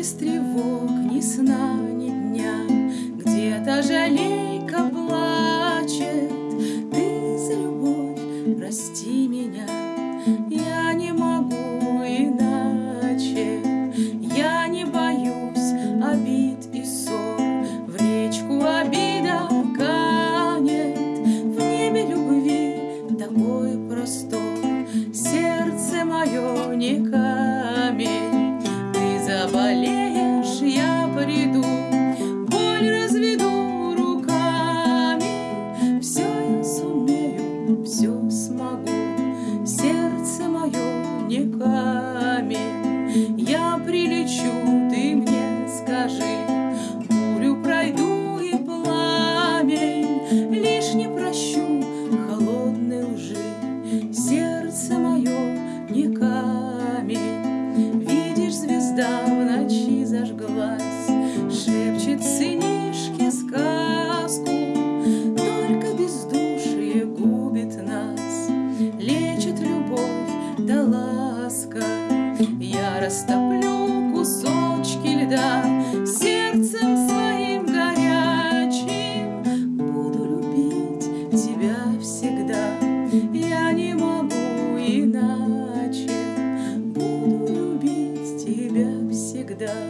без тревог, ни сна, ни дня, Где-то жалейка плачет, Ты за любовь прости меня, Я не могу иначе, Я не боюсь обид и ссор, В речку обида канет, В небе любви такой простор, Сердце мое не камень, все смогу, сердце мое не камень. Я прилечу, ты мне скажи, бурю пройду и пламень, лишь не прощу холодной лжи. Сердце мое не камень, видишь, звезда в ночи зажглась. растоплю кусочки льда сердцем своим горячим. Буду любить тебя всегда, я не могу иначе. Буду любить тебя всегда.